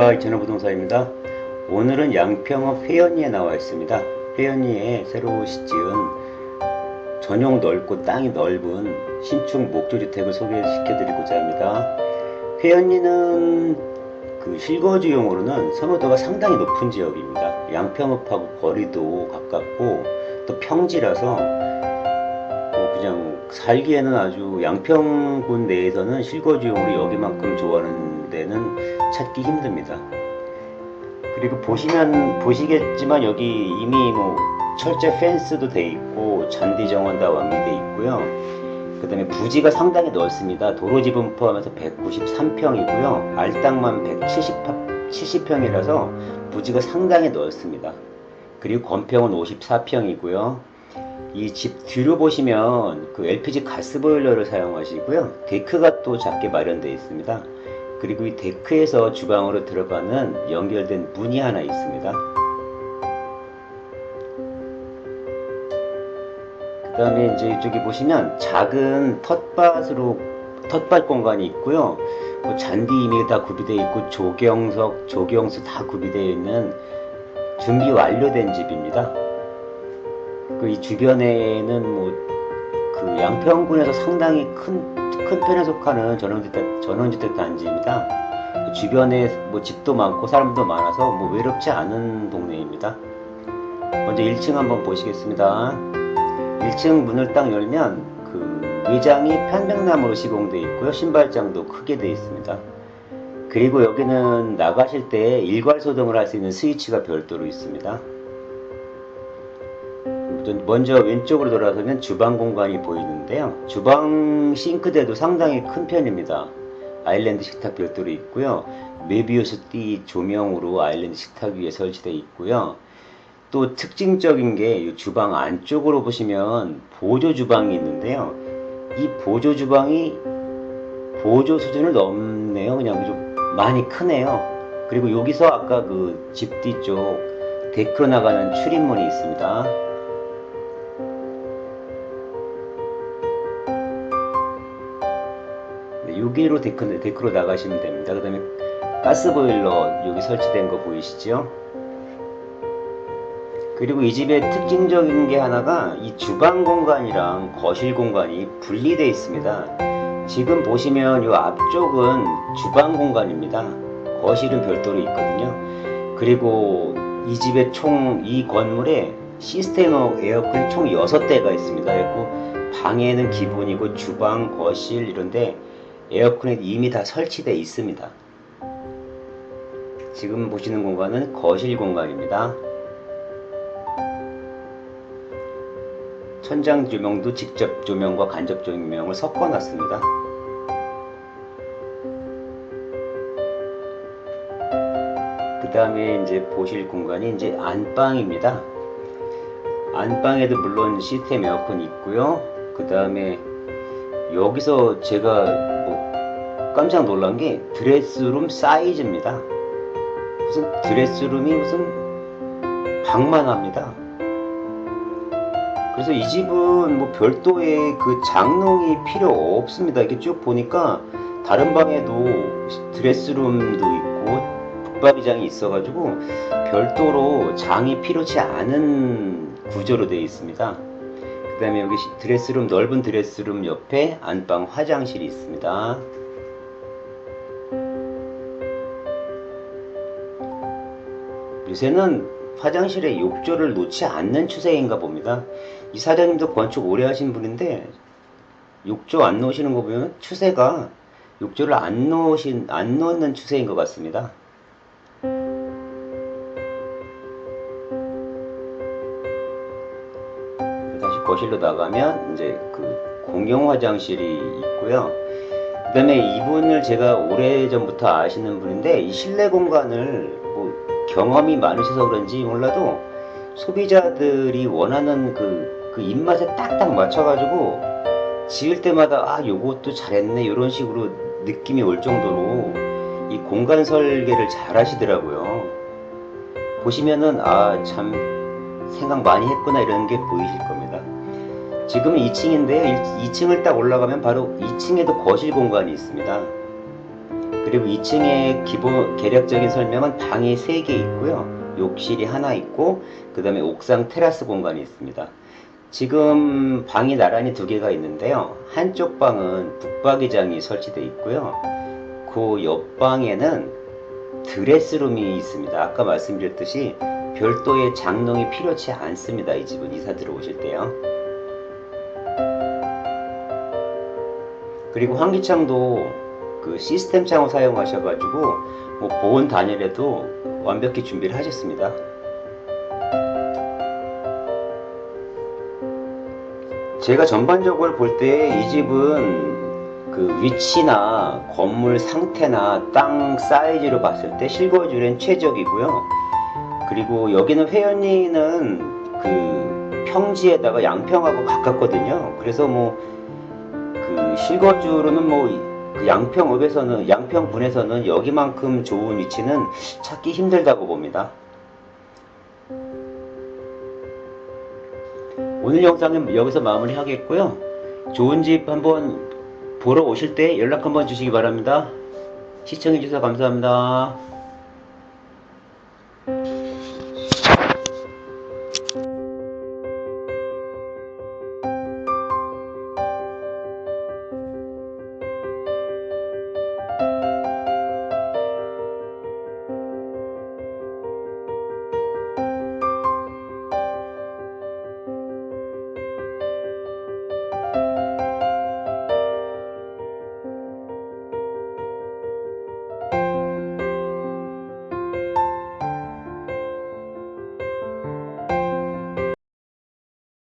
안녕하십니까. 이천호 부동산입니다. 오늘은 양평읍 회원리에 나와 있습니다. 회원리에 새로 지은 전용 넓고 땅이 넓은 신축 목조주택을 소개시켜 드리고자 합니다. 회원리는 그 실거주용으로는 선호도가 상당히 높은 지역입니다. 양평읍하고 거리도 가깝고 또 평지라서 어, 그냥 살기에는 아주 양평군 내에서는 실거주용으로 여기만큼 좋아하는 데는 찾기 힘듭니다. 그리고 보시면 보시겠지만 여기 이미 뭐 철제 펜스도 돼 있고 잔디 정원 다 완비돼 있고요. 그 다음에 부지가 상당히 넓습니다. 도로 지분 포함해서 193평이고요. 알땅만 170평이라서 70 부지가 상당히 넓습니다. 그리고 건평은 54평이고요. 이 집 뒤로 보시면 그 LPG 가스보일러를 사용하시고요. 데크가 또 작게 마련되어 있습니다. 그리고 이 데크에서 주방으로 들어가는 연결된 문이 하나 있습니다. 그 다음에 이제 이쪽에 보시면 작은 텃밭으로 텃밭 공간이 있고요. 뭐 잔디 이미 다 구비되어 있고 조경석, 조경수 다 구비되어 있는 준비 완료된 집입니다. 그 이 주변에는 뭐 그 양평군에서 상당히 큰, 큰 편에 속하는 전원주택, 전원주택 단지입니다. 그 주변에 뭐 집도 많고 사람도 많아서 뭐 외롭지 않은 동네입니다. 먼저 1층 한번 보시겠습니다. 1층 문을 딱 열면 그 외장이 편백나무로 시공되어 있고요. 신발장도 크게 되어 있습니다. 그리고 여기는 나가실 때 일괄 소등을 할 수 있는 스위치가 별도로 있습니다. 먼저 왼쪽으로 돌아서면 주방 공간이 보이는데요. 주방 싱크대도 상당히 큰 편입니다. 아일랜드 식탁 별도로 있고요. 메비우스 띠 조명으로 아일랜드 식탁 위에 설치되어 있고요. 또 특징적인 게 주방 안쪽으로 보시면 보조 주방이 있는데요. 이 보조 주방이 보조 수준을 넘네요. 그냥 좀 많이 크네요. 그리고 여기서 아까 그 집 뒤쪽 데크로 나가는 출입문이 있습니다. 여기로 데크, 데크로 나가시면 됩니다. 그 다음에 가스보일러 여기 설치된 거 보이시죠? 그리고 이 집의 특징적인 게 하나가 이 주방 공간이랑 거실 공간이 분리되어 있습니다. 지금 보시면 이 앞쪽은 주방 공간입니다. 거실은 별도로 있거든요. 그리고 이 집의 총 이 건물에 시스템 에어컨이 총 6대가 있습니다. 그리고 방에는 기본이고 주방, 거실 이런데 에어컨이 이미 다 설치되어 있습니다. 지금 보시는 공간은 거실 공간입니다. 천장 조명도 직접 조명과 간접 조명을 섞어 놨습니다. 그 다음에 이제 보실 공간이 이제 안방입니다. 안방에도 물론 시스템 에어컨이 있고요. 그 다음에 여기서 제가 뭐 깜짝 놀란 게 드레스룸 사이즈입니다. 무슨 드레스룸이 무슨 방만 합니다. 그래서 이 집은 뭐 별도의 그 장롱이 필요 없습니다. 이렇게 쭉 보니까 다른 방에도 드레스룸도 있고 북박이장이 있어가지고 별도로 장이 필요치 않은 구조로 되어 있습니다. 그 다음에 여기 드레스룸 넓은 드레스룸 옆에 안방 화장실이 있습니다. 요새는 화장실에 욕조를 놓지 않는 추세인가 봅니다. 이 사장님도 건축 오래 하신 분인데 욕조 안 놓으시는 거 보면 추세가 욕조를 안 놓으신 안 놓는 추세인 것 같습니다. 다시 거실로 나가면 이제 그 공용 화장실이 있고요. 그 다음에 이분을 제가 오래 전부터 아시는 분인데 이 실내 공간을 뭐 경험이 많으셔서 그런지 몰라도 소비자들이 원하는 그, 그 입맛에 딱딱 맞춰가지고 지을 때마다 아 요것도 잘했네 이런 식으로 느낌이 올 정도로 이 공간 설계를 잘 하시더라고요. 보시면은 아 참 생각 많이 했구나 이런 게 보이실 겁니다. 지금은 2층인데요. 2층을 딱 올라가면 바로 2층에도 거실 공간이 있습니다 그리고 2층의 기본 계략적인 설명은 방이 3개 있고요. 욕실이 하나 있고 그 다음에 옥상 테라스 공간이 있습니다. 지금 방이 나란히 두 개가 있는데요. 한쪽 방은 북박이장이 설치되어 있고요. 그 옆방에는 드레스룸이 있습니다. 아까 말씀드렸듯이 별도의 장롱이 필요치 않습니다. 이 집은 이사 들어오실 때요. 그리고 환기창도 그 시스템 창을 사용하셔가지고 뭐 보온 단열에도 완벽히 준비를 하셨습니다. 제가 전반적으로 볼 때 이 집은 그 위치나 건물 상태나 땅 사이즈로 봤을 때 실거주엔 최적이고요. 그리고 여기는 회원리는 그 평지에다가 양평하고 가깝거든요. 그래서 뭐 그 실거주로는 뭐그 양평읍에서는 양평군에서는 여기만큼 좋은 위치는 찾기 힘들다고 봅니다. 오늘 영상은 여기서 마무리 하겠고요. 좋은 집 한번 보러 오실 때 연락 한번 주시기 바랍니다. 시청해주셔서 감사합니다.